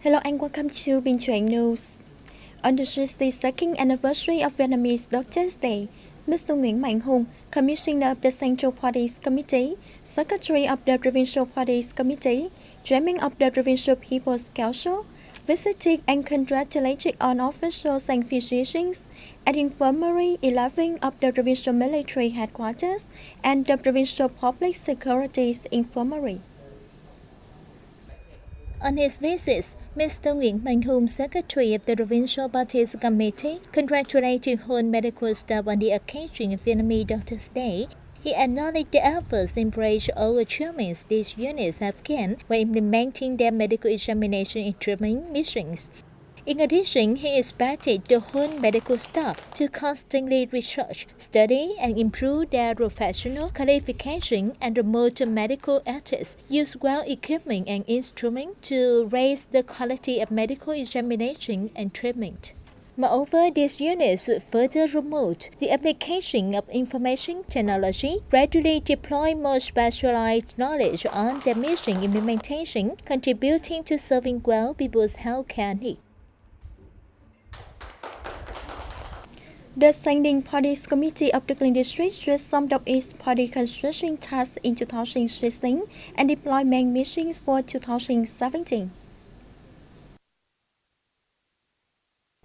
Hello and welcome to Binh Thuan News. On the 62nd anniversary of Vietnamese Doctors' Day, Mr. Nguyen Mạnh Hùng, Commissioner of the Central Parties Committee, Secretary of the Provincial Parties Committee, Chairman of the Provincial People's Council, visited and congratulated on officials and physicians at Infirmary 11 of the Provincial Military Headquarters and the Provincial Public Security Infirmary. On his visit, Mr. Nguyen Mạnh Hùng, Secretary of the Provincial Parties Committee, congratulated whole medical staff on the occasion of Vietnamese Doctors' Day. He acknowledged the efforts and praised all achievements these units have gained when implementing their medical examination and treatment missions. In addition, he expected the whole medical staff to constantly research, study, and improve their professional qualification and promote medical ethics, use well equipment and instruments to raise the quality of medical examination and treatment. Moreover, these units should further promote the application of information technology, gradually deploy more specialized knowledge on their mission implementation, contributing to serving well people's healthcare needs. The Standing Parties Committee of the District just summed up its party construction tasks in 2016 and deployment missions for 2017.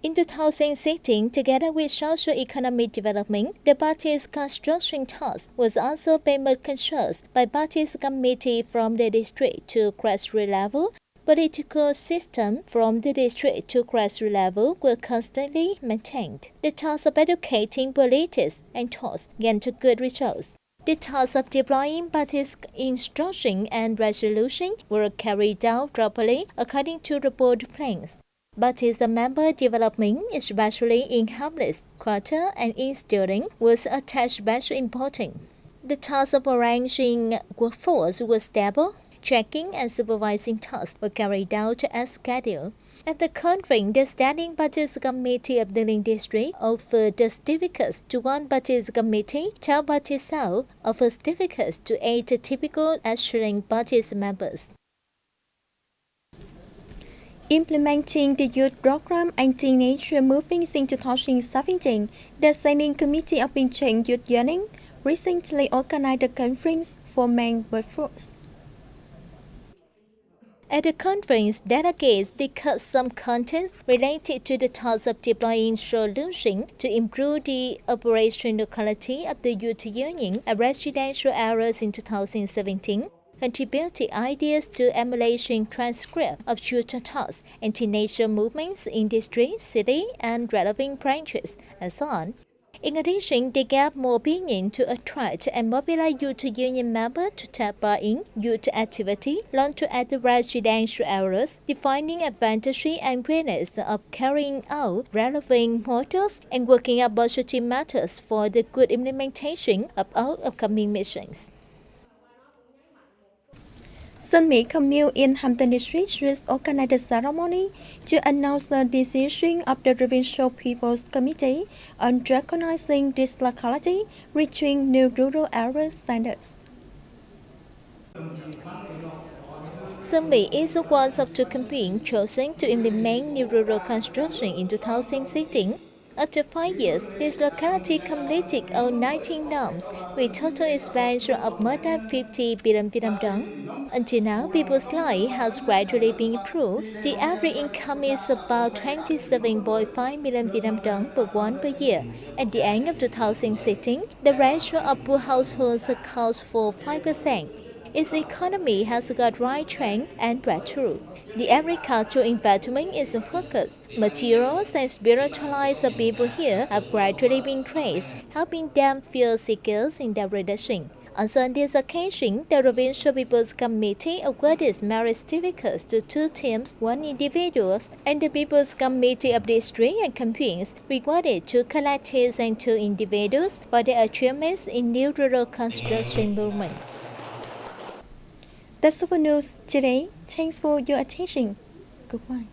In 2016, together with social economic development, the party's construction task was also payment controls by party's committee from the district to grassroots level political system from the district to grassroots level were constantly maintained. The task of educating politics and thoughts gained good results. The task of deploying parties' instruction and resolution were carried out properly according to the board plans. But Parties member development, especially in hamlets, quarter, and in student, was attached special importance. The task of arranging workforce was stable Checking and supervising tasks were carried out as scheduled. At the conference, the Standing Budget Committee of the Link District offered the certificates to one budget committee, 12 budget cells offered certificates to eight typical Australian budget members. Implementing the youth program and teenager movements in 2017, the Standing Committee of Binh Thuan Youth Yearning recently organized a conference for men workforce. At the conference, delegates discussed some contents related to the task of deploying solutions to improve the operational quality of the youth union at residential areas in 2017 contributed ideas to emulation transcript of youth tasks teenager movements in district, city, and relevant branches, and so on. In addition, they gave more opinion to attract and mobilize youth union members to take part in youth activity launched at the residential areas, defining advantages and benefits of carrying out relevant models and working out positive matters for the good implementation of all upcoming missions. Sun Mi Commune in Hampton District just organized a ceremony to announce the decision of the Provincial People's Committee on recognizing this locality reaching new rural area standards. Sun Mi is one of two campaigns chosen to implement new rural construction in 2016 after five years, this locality completed all 19 norms with total expansion of more than 50 billion Vietnam dong. Until now, people's life has gradually been improved. The average income is about 27.5 million Vietnam dong per one per year. At the end of 2016, the ratio of poor households accounts for 5% its economy has got right trend and breakthrough. The agricultural investment is focused. Materials and spiritualized people here have gradually been traced, helping them feel secure in their reduction. On Sunday's occasion, the Provincial People's Committee awarded merit certificates to two teams, one individuals, and the People's Committee of District and Campaigns rewarded two collectives and two individuals for their achievements in new rural construction movement. That's all for news today. Thanks for your attention. Goodbye.